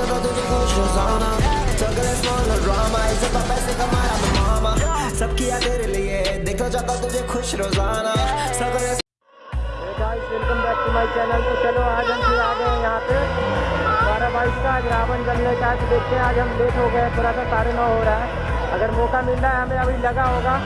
जाता तुझे खुश रोज़ाना चक्कर स्मॉल ड्रामा इज़्ज़त पैसे कमाया मैं मामा सब किया तेरे लिए देखना चाहता तुझे खुश रोज़ाना गाइस वेलकम माय चैनल तो चलो आज हम फिर आ गए हैं यहाँ पे बारह बाईस का आज रावण जलने का आज देखते हैं आज हम लेट हो गए थोड़ा सा साढ़े नौ हो रहा है अगर मौका मिल रहा है हमें अभी लगा होगा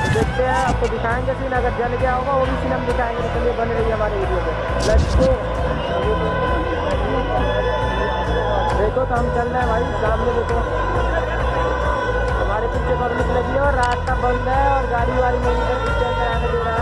तो देखते हैं आपको दिखाएँगे सीन अगर जल गया होगा वो भी सीन हम दिखाएँगे तो चलिए बन रही है हमारे वीडियो पे लेट्स गो देखो तो हम चल रहे हैं भाई, सामने देखो। हमारे पीछे पब्लिक लगी है और रास्ता बंद है और गाड़ी वाड़ी मेरी पीछे आने दे रहा है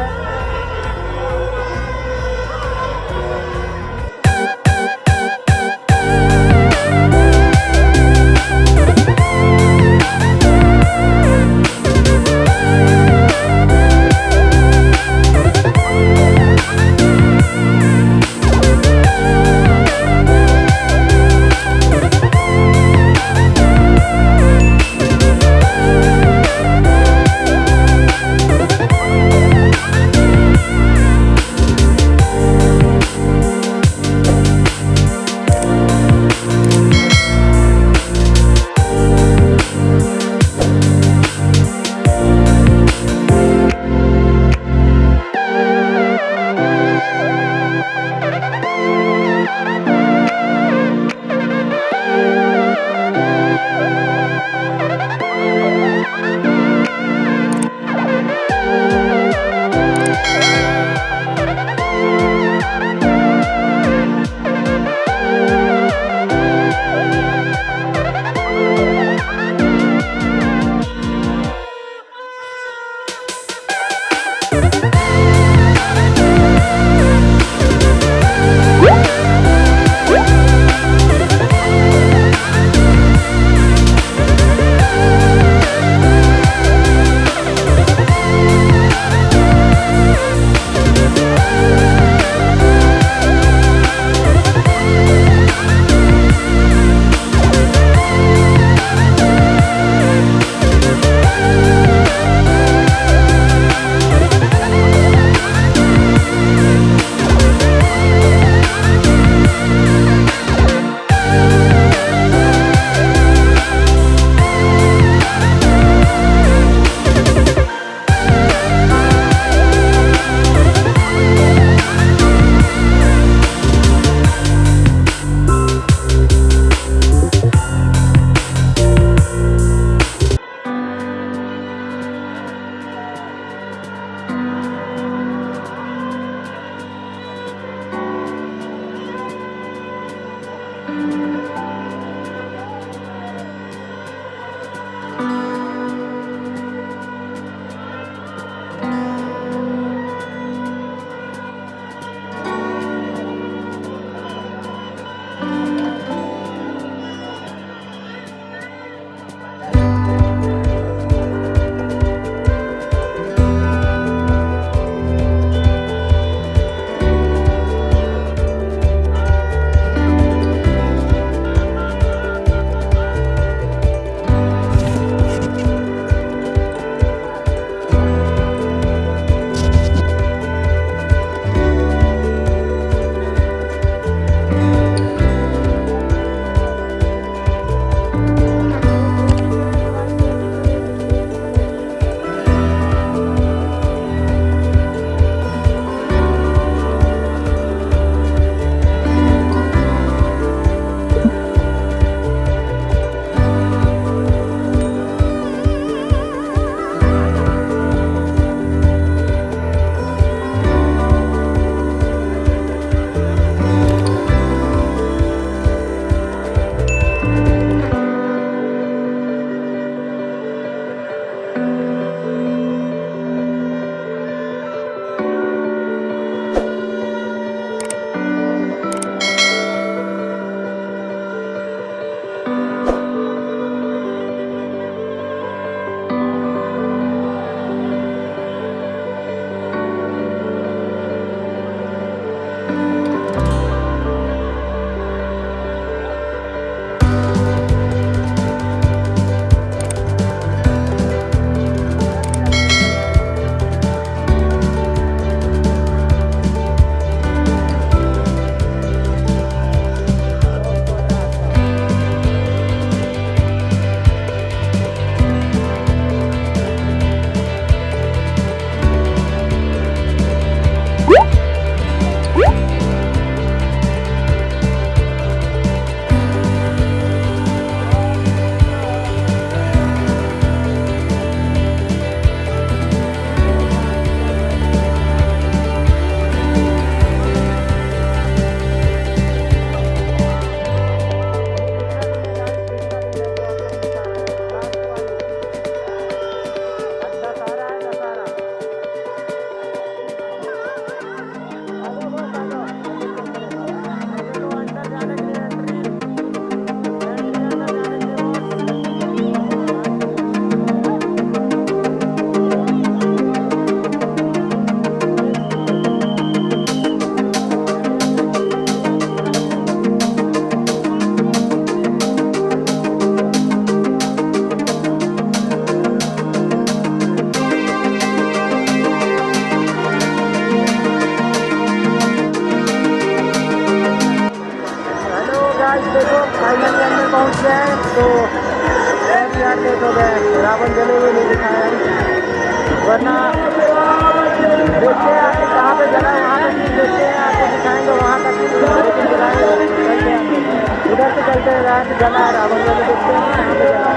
हैं जहाँ से जला है रावण जले देखते हैं। यहाँ पे जला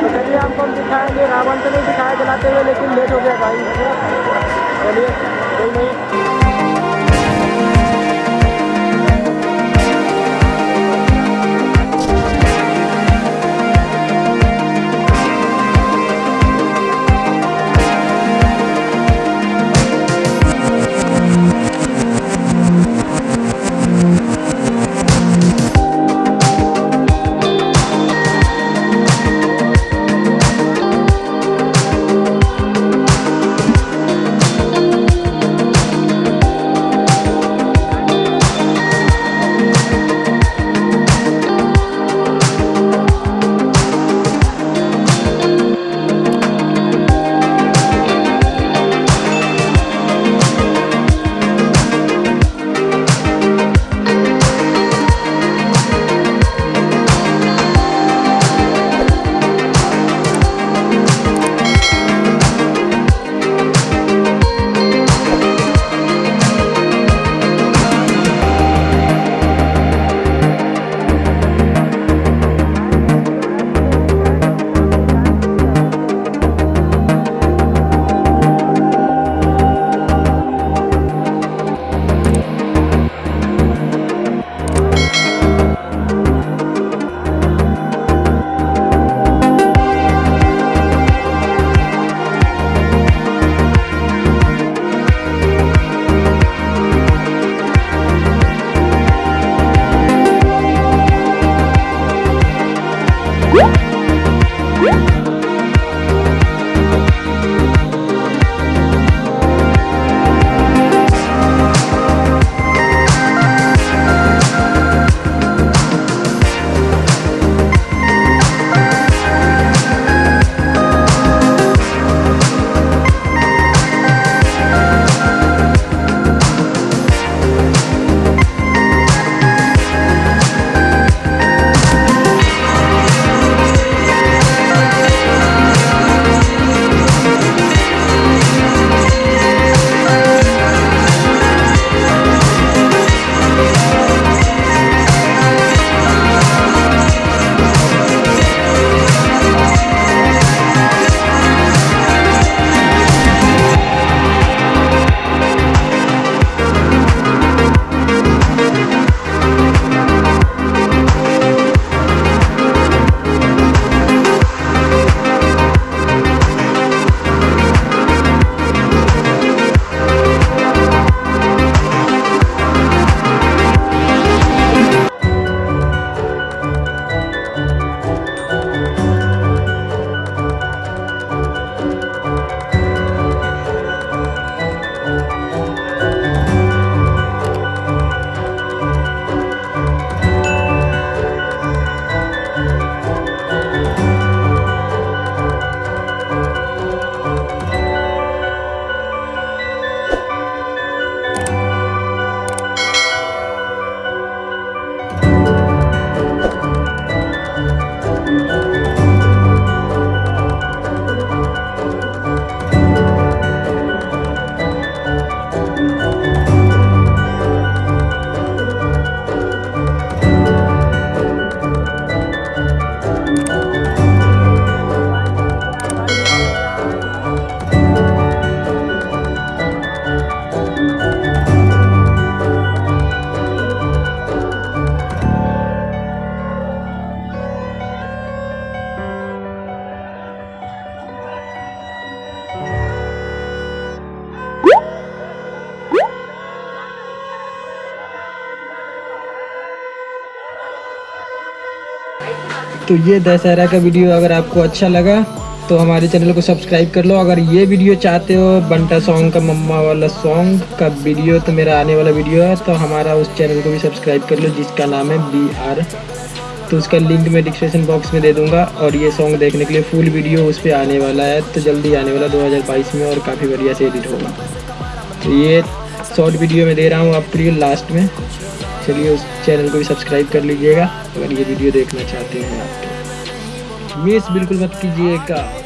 तो चलिए आपको हम दिखाएँगे, रावण तो नहीं दिखाया जलाते हुए, लेकिन लेट हो गया भाई। चलिए, कोई नहीं। तो ये दशहरा का वीडियो अगर आपको अच्छा लगा तो हमारे चैनल को सब्सक्राइब कर लो। अगर ये वीडियो चाहते हो, बंटा सॉन्ग का, मम्मा वाला सॉन्ग का वीडियो तो मेरा आने वाला वीडियो है तो हमारा उस चैनल को भी सब्सक्राइब कर लो, जिसका नाम है बी आर तो उसका लिंक मैं डिस्क्रिप्शन बॉक्स में दे दूँगा, और ये सॉन्ग देखने के लिए फुल वीडियो उस पर आने वाला है तो जल्दी आने वाला 2022 में, और काफ़ी बढ़िया से एडिट होगा। तो ये शॉर्ट वीडियो में दे रहा हूँ, आपके लिए लास्ट में। चलिए उस चैनल को भी सब्सक्राइब कर लीजिएगा। अगर ये वीडियो देखना चाहते हैं आप तो। मिस बिल्कुल मत कीजिएगा।